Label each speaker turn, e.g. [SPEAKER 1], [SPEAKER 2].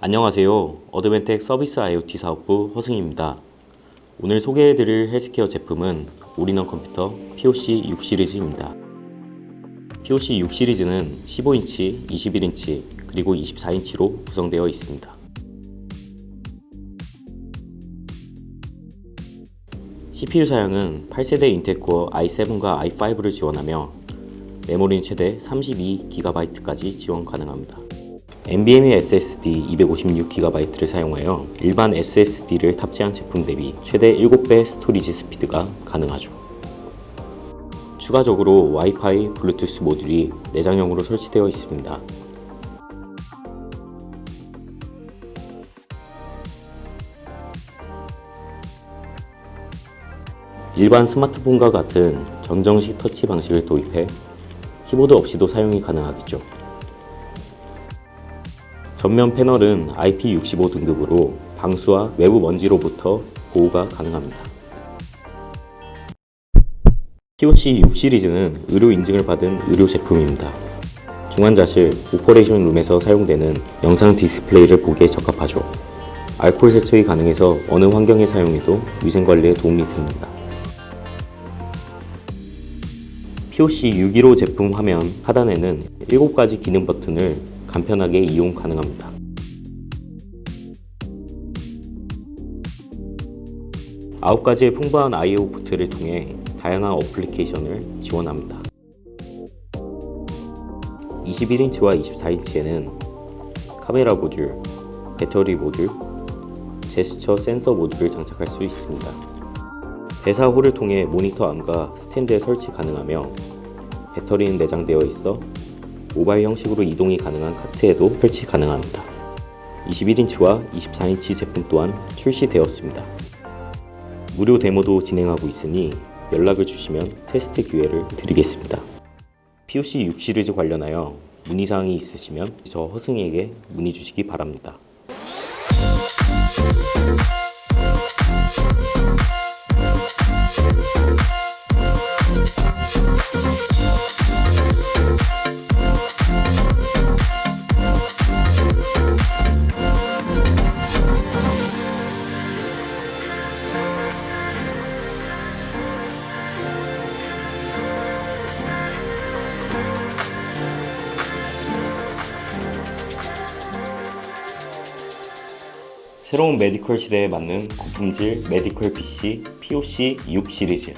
[SPEAKER 1] 안녕하세요. 어드밴텍 서비스 IoT 사업부 허승입니다. 오늘 소개해드릴 헬스케어 제품은 올인원 컴퓨터 POC 6 시리즈입니다. POC 6 시리즈는 15인치, 21인치, 그리고 24인치로 구성되어 있습니다. CPU 사양은 8세대 인텔 코어 i7과 i5를 지원하며 메모리는 최대 32GB까지 지원 가능합니다. NVMe SSD 256GB를 사용하여 일반 SSD를 탑재한 제품 대비 최대 7배 storage 스피드가 가능하죠. 추가적으로 와이파이, 블루투스 모듈이 내장형으로 설치되어 있습니다. 일반 스마트폰과 같은 정전식 터치 방식을 도입해 키보드 없이도 사용이 가능하겠죠. 전면 패널은 IP65 등급으로 방수와 외부 먼지로부터 보호가 가능합니다. POC 6 시리즈는 의료 인증을 받은 의료 제품입니다. 중환자실, operation room에서 사용되는 영상 디스플레이를 보기에 적합하죠. 알코올 세척이 가능해서 어느 환경에 사용해도 위생관리에 도움이 됩니다. POC 615 제품 화면 하단에는 7가지 기능 버튼을 간편하게 이용 가능합니다. 아홉 가지의 풍부한 I/O 포트를 통해 다양한 어플리케이션을 지원합니다. 21인치와 24인치에는 카메라 모듈, 배터리 모듈, 제스처 센서 모듈을 장착할 수 있습니다. 대사홀을 통해 모니터 암과 스탠드에 설치 가능하며 배터리는 내장되어 있어 모바일 형식으로 이동이 가능한 카트에도 설치 가능합니다. 21인치와 24인치 제품 또한 출시되었습니다. 무료 데모도 진행하고 있으니 연락을 주시면 테스트 기회를 드리겠습니다. POC 6 시리즈 관련하여 문의사항이 있으시면 저 허승이에게 문의 주시기 바랍니다. 새로운 메디컬 시대에 맞는 고품질 메디컬 PC POC 6 시리즈